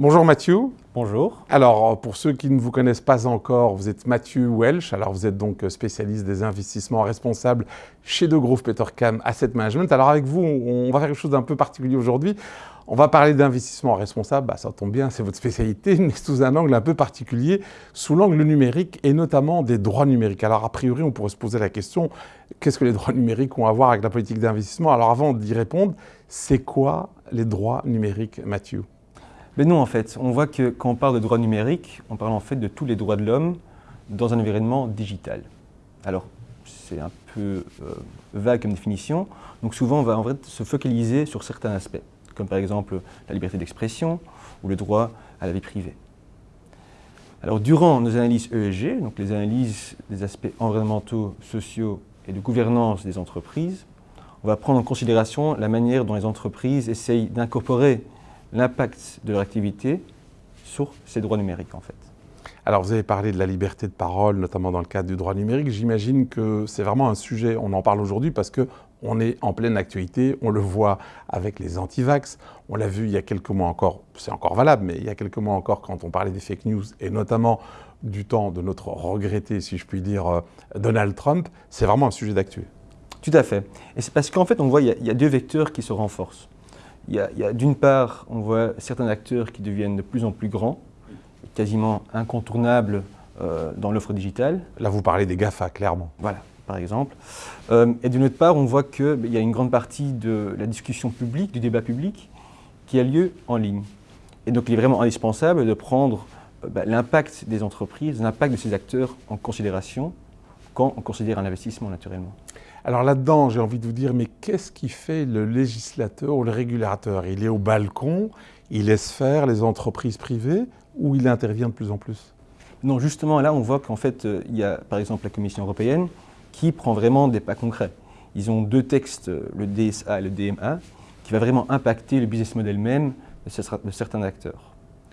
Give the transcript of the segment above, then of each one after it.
Bonjour Mathieu. Bonjour. Alors, pour ceux qui ne vous connaissent pas encore, vous êtes Mathieu Welch. Alors, vous êtes donc spécialiste des investissements responsables chez De Groove Petercam Asset Management. Alors, avec vous, on va faire quelque chose d'un peu particulier aujourd'hui. On va parler d'investissement responsable, bah, ça tombe bien, c'est votre spécialité, mais sous un angle un peu particulier, sous l'angle numérique et notamment des droits numériques. Alors a priori, on pourrait se poser la question, qu'est-ce que les droits numériques ont à voir avec la politique d'investissement? Alors avant d'y répondre, c'est quoi les droits numériques, Mathieu? Mais non, en fait, on voit que quand on parle de droits numériques, on parle en fait de tous les droits de l'homme dans un environnement digital. Alors, c'est un peu euh, vague comme définition, donc souvent on va en fait se focaliser sur certains aspects comme par exemple la liberté d'expression ou le droit à la vie privée. Alors durant nos analyses ESG, donc les analyses des aspects environnementaux, sociaux et de gouvernance des entreprises, on va prendre en considération la manière dont les entreprises essayent d'incorporer l'impact de leur activité sur ces droits numériques en fait. Alors vous avez parlé de la liberté de parole, notamment dans le cadre du droit numérique. J'imagine que c'est vraiment un sujet, on en parle aujourd'hui parce que on est en pleine actualité, on le voit avec les anti-vax, on l'a vu il y a quelques mois encore, c'est encore valable, mais il y a quelques mois encore quand on parlait des fake news, et notamment du temps de notre regretté, si je puis dire, euh, Donald Trump, c'est vraiment un sujet d'actu. Tout à fait. Et c'est parce qu'en fait, on voit qu'il y, a deux vecteurs qui se renforcent. Il y a, d'une part, on voit certains acteurs qui deviennent de plus en plus grands, quasiment incontournables euh, dans l'offre digitale. Là, vous parlez des GAFA, clairement. Voilà par exemple. Euh, et d'une autre part, on voit qu'il ben, y a une grande partie de la discussion publique, du débat public, qui a lieu en ligne. Et donc il est vraiment indispensable de prendre euh, ben, l'impact des entreprises, l'impact de ces acteurs en considération quand on considère un investissement naturellement. Alors là-dedans, j'ai envie de vous dire, mais qu'est-ce qui fait le législateur ou le régulateur? Il est au balcon, il laisse faire les entreprises privées ou il intervient de plus en plus? Non, justement, là, on voit qu'en fait, euh, il y a par exemple la Commission européenne qui prend vraiment des pas concrets. Ils ont deux textes, le DSA et le DMA, qui va vraiment impacter le business model même de certains acteurs.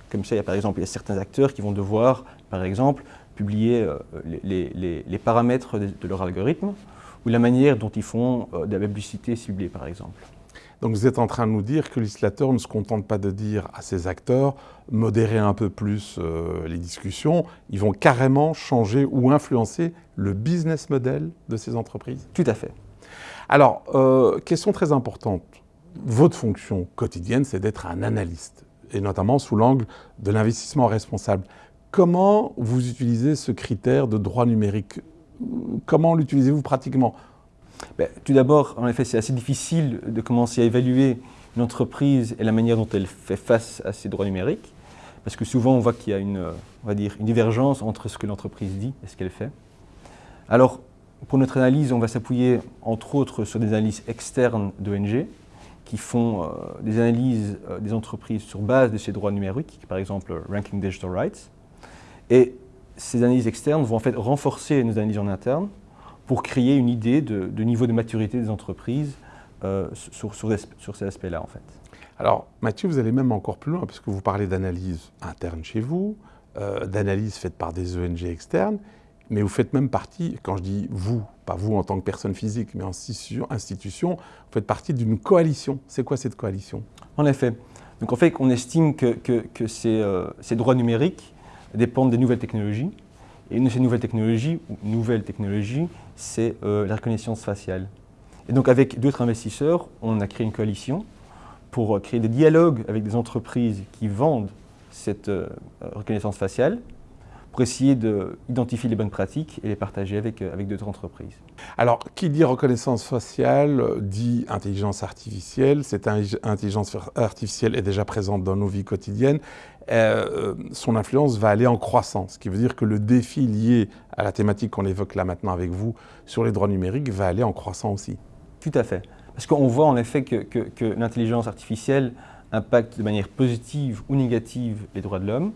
Comme ça, il y a par exemple il y a certains acteurs qui vont devoir, par exemple, publier euh, les, paramètres de, leur algorithme ou la manière dont ils font euh, de la publicité ciblée, par exemple. Donc vous êtes en train de nous dire que le législateur ne se contente pas de dire à ces acteurs modérer un peu plus euh, les discussions, ils vont carrément changer ou influencer le business model de ces entreprises Tout à fait. Alors, euh, question très importante, votre fonction quotidienne, c'est d'être un analyste, et notamment sous l'angle de l'investissement responsable. Comment vous utilisez ce critère de droit numérique Comment l'utilisez-vous pratiquement? Ben, tout d'abord, en effet, c'est assez difficile de commencer à évaluer une entreprise et la manière dont elle fait face à ses droits numériques, parce que souvent on voit qu'il y a une, on va dire, une divergence entre ce que l'entreprise dit et ce qu'elle fait. Alors, pour notre analyse, on va s'appuyer entre autres sur des analyses externes d'ONG qui font euh, des analyses euh, des entreprises sur base de ces droits numériques, par exemple Ranking Digital Rights. Et ces analyses externes vont en fait renforcer nos analyses en interne pour créer une idée de, niveau de maturité des entreprises euh, sur, sur, ces aspects-là, en fait. Alors, Mathieu, vous allez même encore plus loin, puisque vous parlez d'analyse interne chez vous, euh, d'analyse faite par des ONG externes, mais vous faites même partie, quand je dis vous, pas vous en tant que personne physique, mais en institution, vous faites partie d'une coalition. C'est quoi cette coalition? En effet. Donc en fait, on estime que, que, ces, euh, ces droits numériques dépendent des nouvelles technologies, une de ces nouvelles technologies, ou nouvelles c'est euh, la reconnaissance faciale. Et donc avec d'autres investisseurs, on a créé une coalition pour créer des dialogues avec des entreprises qui vendent cette euh, reconnaissance faciale pour essayer d'identifier les bonnes pratiques et les partager avec, euh, avec d'autres entreprises. Alors, qui dit reconnaissance faciale dit intelligence artificielle. Cette intelligence artificielle est déjà présente dans nos vies quotidiennes. Euh, son influence va aller en croissance, ce qui veut dire que le défi lié à la thématique qu'on évoque là maintenant avec vous sur les droits numériques va aller en croissant aussi. Tout à fait. Parce qu'on voit en effet que, que l'intelligence artificielle impacte de manière positive ou négative les droits de l'homme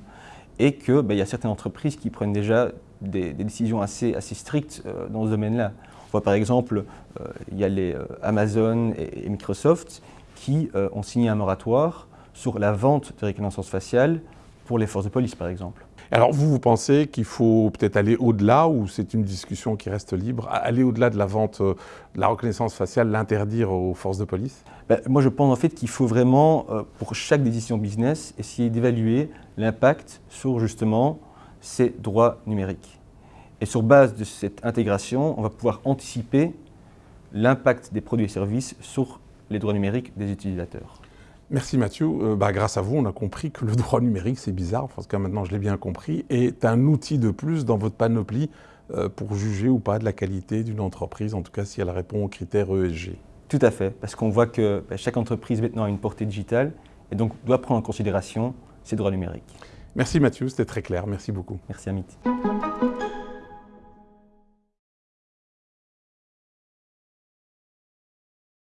et qu'il ben, y a certaines entreprises qui prennent déjà des, décisions assez, assez strictes euh, dans ce domaine-là. On voit par exemple, euh, il y a les euh, Amazon et, Microsoft qui ont signé un moratoire sur la vente de reconnaissance faciale pour les forces de police, par exemple. Alors vous, vous pensez qu'il faut peut-être aller au-delà ou c'est une discussion qui reste libre? Aller au-delà de la vente euh, de la reconnaissance faciale, l'interdire aux forces de police? Ben, Moi je pense en fait qu'il faut vraiment, euh, pour chaque décision business, essayer d'évaluer l'impact sur justement ces droits numériques. Et sur base de cette intégration, on va pouvoir anticiper l'impact des produits et services sur les droits numériques des utilisateurs. Merci Mathieu. Euh, bah, grâce à vous, on a compris que le droit numérique, c'est bizarre, parce que maintenant je l'ai bien compris, est un outil de plus dans votre panoplie euh, pour juger ou pas de la qualité d'une entreprise, en tout cas si elle répond aux critères ESG. Tout à fait, parce qu'on voit que bah, chaque entreprise maintenant a une portée digitale et donc doit prendre en considération ses droits numériques. Merci Mathieu, c'était très clair. Merci beaucoup. Merci Amit.